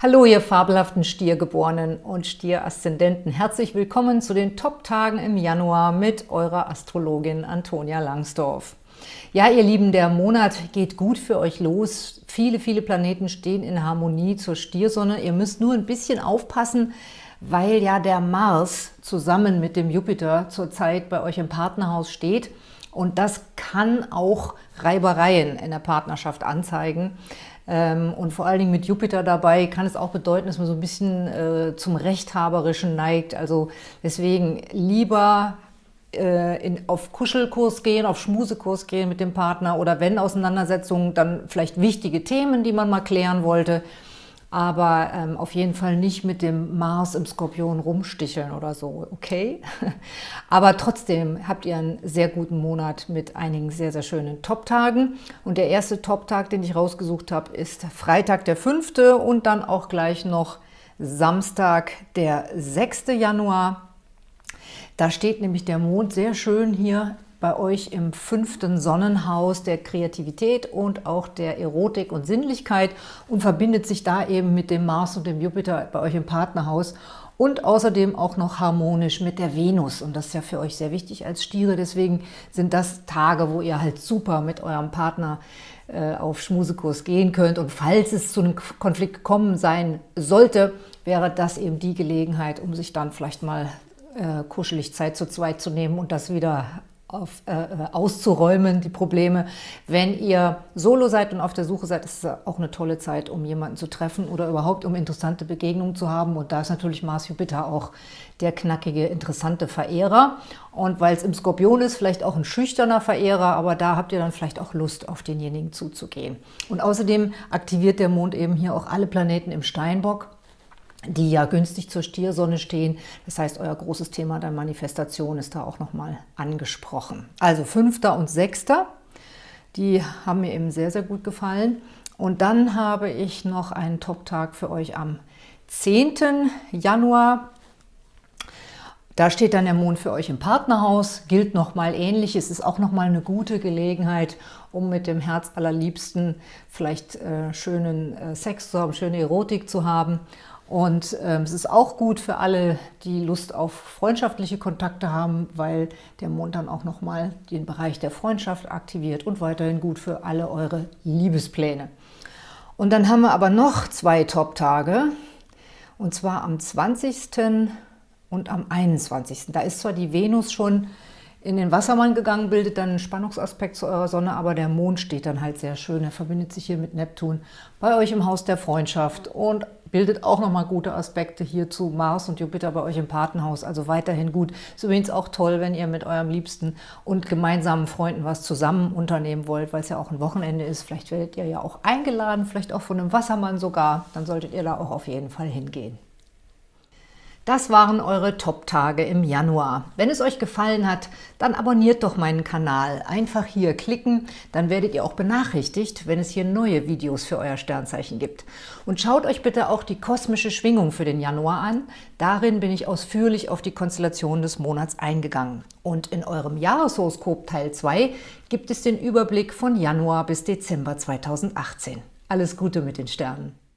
Hallo, ihr fabelhaften Stiergeborenen und Stieraszendenten. Herzlich willkommen zu den Top-Tagen im Januar mit eurer Astrologin Antonia Langsdorf. Ja, ihr Lieben, der Monat geht gut für euch los. Viele, viele Planeten stehen in Harmonie zur Stiersonne. Ihr müsst nur ein bisschen aufpassen, weil ja der Mars zusammen mit dem Jupiter zurzeit bei euch im Partnerhaus steht. Und das kann auch Reibereien in der Partnerschaft anzeigen. Ähm, und vor allen Dingen mit Jupiter dabei kann es auch bedeuten, dass man so ein bisschen äh, zum Rechthaberischen neigt. Also deswegen lieber äh, in, auf Kuschelkurs gehen, auf Schmusekurs gehen mit dem Partner oder wenn Auseinandersetzungen, dann vielleicht wichtige Themen, die man mal klären wollte aber ähm, auf jeden Fall nicht mit dem Mars im Skorpion rumsticheln oder so, okay? aber trotzdem habt ihr einen sehr guten Monat mit einigen sehr, sehr schönen Top-Tagen. Und der erste Top-Tag, den ich rausgesucht habe, ist Freitag der 5. und dann auch gleich noch Samstag der 6. Januar. Da steht nämlich der Mond sehr schön hier bei euch im fünften Sonnenhaus der Kreativität und auch der Erotik und Sinnlichkeit und verbindet sich da eben mit dem Mars und dem Jupiter bei euch im Partnerhaus und außerdem auch noch harmonisch mit der Venus. Und das ist ja für euch sehr wichtig als Stiere. Deswegen sind das Tage, wo ihr halt super mit eurem Partner äh, auf Schmusekurs gehen könnt. Und falls es zu einem Konflikt gekommen sein sollte, wäre das eben die Gelegenheit, um sich dann vielleicht mal äh, kuschelig Zeit zu zweit zu nehmen und das wieder auf, äh, äh, auszuräumen, die Probleme. Wenn ihr solo seid und auf der Suche seid, ist es auch eine tolle Zeit, um jemanden zu treffen oder überhaupt um interessante Begegnungen zu haben. Und da ist natürlich Mars Jupiter auch der knackige, interessante Verehrer. Und weil es im Skorpion ist, vielleicht auch ein schüchterner Verehrer, aber da habt ihr dann vielleicht auch Lust, auf denjenigen zuzugehen. Und außerdem aktiviert der Mond eben hier auch alle Planeten im Steinbock die ja günstig zur Stiersonne stehen. Das heißt, euer großes Thema der Manifestation ist da auch nochmal angesprochen. Also 5. und 6. Die haben mir eben sehr, sehr gut gefallen. Und dann habe ich noch einen Top-Tag für euch am 10. Januar. Da steht dann der Mond für euch im Partnerhaus, gilt nochmal ähnlich. Es ist auch nochmal eine gute Gelegenheit, um mit dem Herz allerliebsten vielleicht äh, schönen äh, Sex zu haben, schöne Erotik zu haben. Und ähm, es ist auch gut für alle, die Lust auf freundschaftliche Kontakte haben, weil der Mond dann auch nochmal den Bereich der Freundschaft aktiviert und weiterhin gut für alle eure Liebespläne. Und dann haben wir aber noch zwei Top-Tage, und zwar am 20. und am 21. Da ist zwar die Venus schon in den Wassermann gegangen, bildet dann einen Spannungsaspekt zu eurer Sonne, aber der Mond steht dann halt sehr schön. Er verbindet sich hier mit Neptun bei euch im Haus der Freundschaft und bildet auch nochmal gute Aspekte hier zu Mars und Jupiter bei euch im Patenhaus, also weiterhin gut. Ist übrigens auch toll, wenn ihr mit eurem Liebsten und gemeinsamen Freunden was zusammen unternehmen wollt, weil es ja auch ein Wochenende ist. Vielleicht werdet ihr ja auch eingeladen, vielleicht auch von einem Wassermann sogar. Dann solltet ihr da auch auf jeden Fall hingehen. Das waren eure Top-Tage im Januar. Wenn es euch gefallen hat, dann abonniert doch meinen Kanal. Einfach hier klicken, dann werdet ihr auch benachrichtigt, wenn es hier neue Videos für euer Sternzeichen gibt. Und schaut euch bitte auch die kosmische Schwingung für den Januar an. Darin bin ich ausführlich auf die Konstellation des Monats eingegangen. Und in eurem Jahreshoroskop Teil 2 gibt es den Überblick von Januar bis Dezember 2018. Alles Gute mit den Sternen!